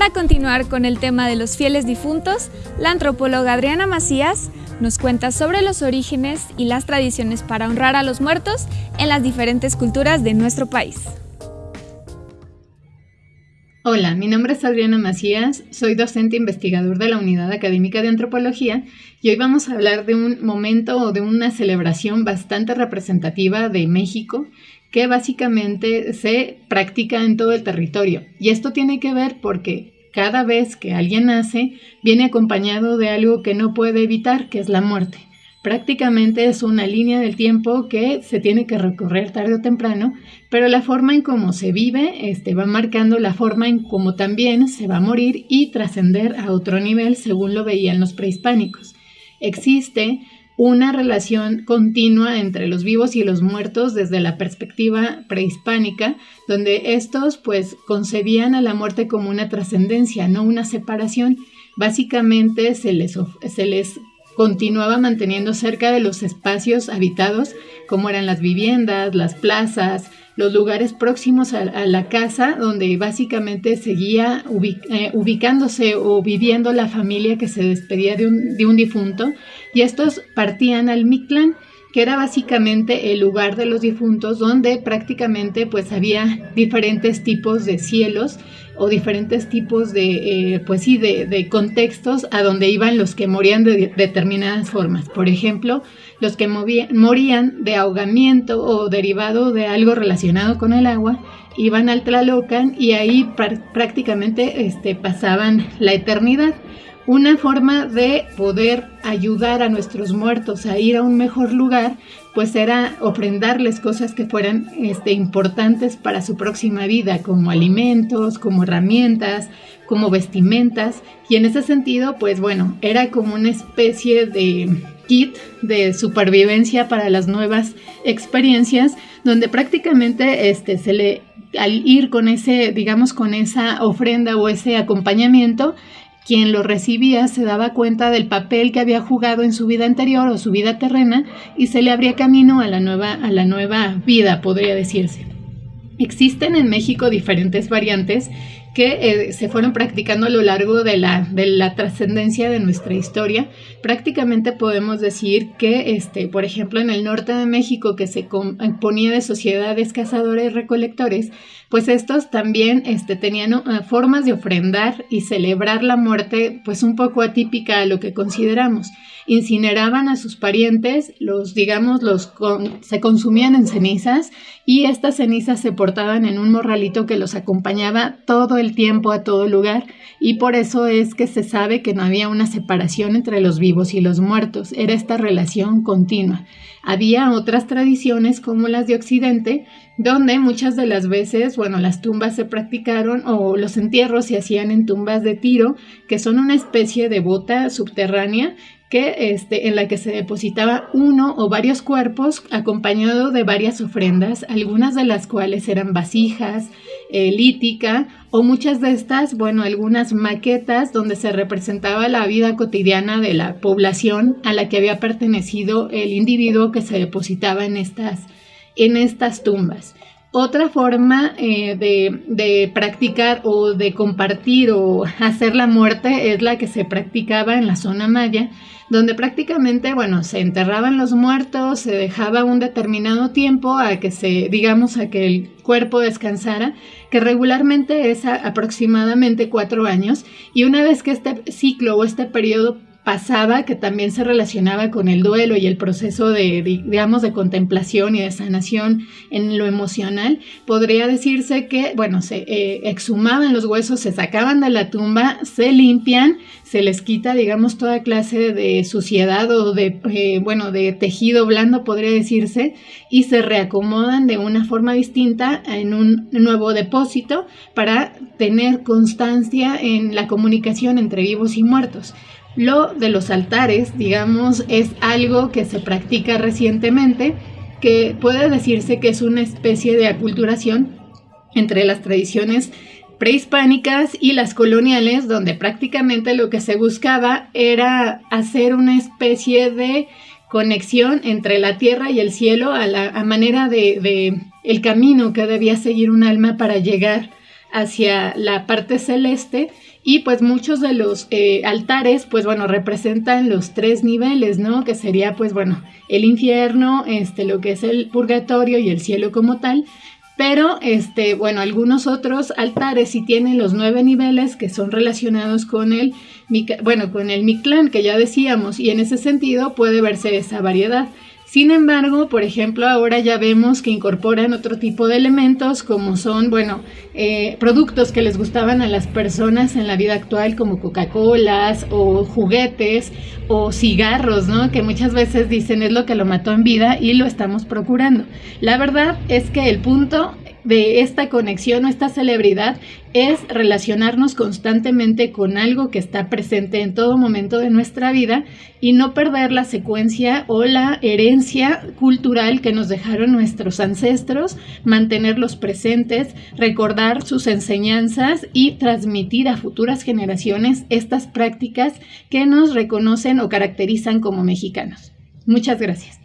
Para continuar con el tema de los fieles difuntos, la antropóloga Adriana Macías nos cuenta sobre los orígenes y las tradiciones para honrar a los muertos en las diferentes culturas de nuestro país. Hola, mi nombre es Adriana Macías, soy docente investigador de la Unidad Académica de Antropología y hoy vamos a hablar de un momento o de una celebración bastante representativa de México que básicamente se practica en todo el territorio. Y esto tiene que ver porque cada vez que alguien nace viene acompañado de algo que no puede evitar, que es la muerte prácticamente es una línea del tiempo que se tiene que recorrer tarde o temprano, pero la forma en cómo se vive este, va marcando la forma en cómo también se va a morir y trascender a otro nivel según lo veían los prehispánicos. Existe una relación continua entre los vivos y los muertos desde la perspectiva prehispánica, donde estos pues concebían a la muerte como una trascendencia, no una separación. Básicamente se les, se les continuaba manteniendo cerca de los espacios habitados, como eran las viviendas, las plazas, los lugares próximos a, la casa, donde básicamente seguía eh, ubicándose o viviendo la familia que se despedía de un, de un difunto, y estos partían al Mictlán, que era básicamente el lugar de los difuntos donde prácticamente pues había diferentes tipos de cielos o diferentes tipos de, eh, pues sí, de, contextos a donde iban los que morían de determinadas formas. Por ejemplo, los que morían de ahogamiento o derivado de algo relacionado con el agua, iban al Tlalocan y ahí prácticamente este, pasaban la eternidad una forma de poder ayudar a nuestros muertos a ir a un mejor lugar, pues era ofrendarles cosas que fueran este, importantes para su próxima vida, como alimentos, como herramientas, como vestimentas. Y en ese sentido, pues bueno, era como una especie de kit de supervivencia para las nuevas experiencias, donde prácticamente este, se le al ir con ese, digamos, con esa ofrenda o ese acompañamiento, quien lo recibía se daba cuenta del papel que había jugado en su vida anterior o su vida terrena y se le abría camino a la nueva, a la nueva vida, podría decirse. Existen en México diferentes variantes que eh, se fueron practicando a lo largo de la, de la trascendencia de nuestra historia. Prácticamente podemos decir que, este, por ejemplo, en el norte de México, que se componía de sociedades cazadores recolectores, pues estos también este, tenían uh, formas de ofrendar y celebrar la muerte, pues un poco atípica a lo que consideramos. Incineraban a sus parientes, los, digamos, los se consumían en cenizas y estas cenizas se portaban en un morralito que los acompañaba todo el tiempo a todo lugar y por eso es que se sabe que no había una separación entre los vivos y los muertos, era esta relación continua. Había otras tradiciones como las de Occidente, donde muchas de las veces, bueno, las tumbas se practicaron o los entierros se hacían en tumbas de tiro, que son una especie de bota subterránea que este, en la que se depositaba uno o varios cuerpos acompañado de varias ofrendas, algunas de las cuales eran vasijas, eh, lítica o muchas de estas, bueno, algunas maquetas donde se representaba la vida cotidiana de la población a la que había pertenecido el individuo que se depositaba en estas en estas tumbas. Otra forma eh, de, practicar o de compartir o hacer la muerte es la que se practicaba en la zona maya, donde prácticamente, bueno, se enterraban los muertos, se dejaba un determinado tiempo a que se, digamos, a que el cuerpo descansara, que regularmente es aproximadamente cuatro años, y una vez que este ciclo o este periodo pasaba que también se relacionaba con el duelo y el proceso de, digamos, de contemplación y de sanación en lo emocional, podría decirse que, bueno, se eh, exhumaban los huesos, se sacaban de la tumba, se limpian, se les quita, digamos, toda clase de suciedad o de, eh, bueno, de tejido blando, podría decirse, y se reacomodan de una forma distinta en un nuevo depósito para tener constancia en la comunicación entre vivos y muertos. Lo de los altares, digamos, es algo que se practica recientemente, que puede decirse que es una especie de aculturación entre las tradiciones prehispánicas y las coloniales, donde prácticamente lo que se buscaba era hacer una especie de conexión entre la tierra y el cielo a la manera de, el camino que debía seguir un alma para llegar hacia la parte celeste y pues muchos de los eh, altares pues bueno representan los tres niveles, ¿no? Que sería pues bueno el infierno, este, lo que es el purgatorio y el cielo como tal. Pero, este, bueno, algunos otros altares sí tienen los nueve niveles que son relacionados con el, bueno, con el que ya decíamos, y en ese sentido puede verse esa variedad. Sin embargo, por ejemplo, ahora ya vemos que incorporan otro tipo de elementos como son, bueno, eh, productos que les gustaban a las personas en la vida actual como Coca-Colas o juguetes o cigarros, ¿no? Que muchas veces dicen es lo que lo mató en vida y lo estamos procurando. La verdad es que el punto de esta conexión o esta celebridad es relacionarnos constantemente con algo que está presente en todo momento de nuestra vida y no perder la secuencia o la herencia cultural que nos dejaron nuestros ancestros, mantenerlos presentes, recordar sus enseñanzas y transmitir a futuras generaciones estas prácticas que nos reconocen o caracterizan como mexicanos. Muchas gracias.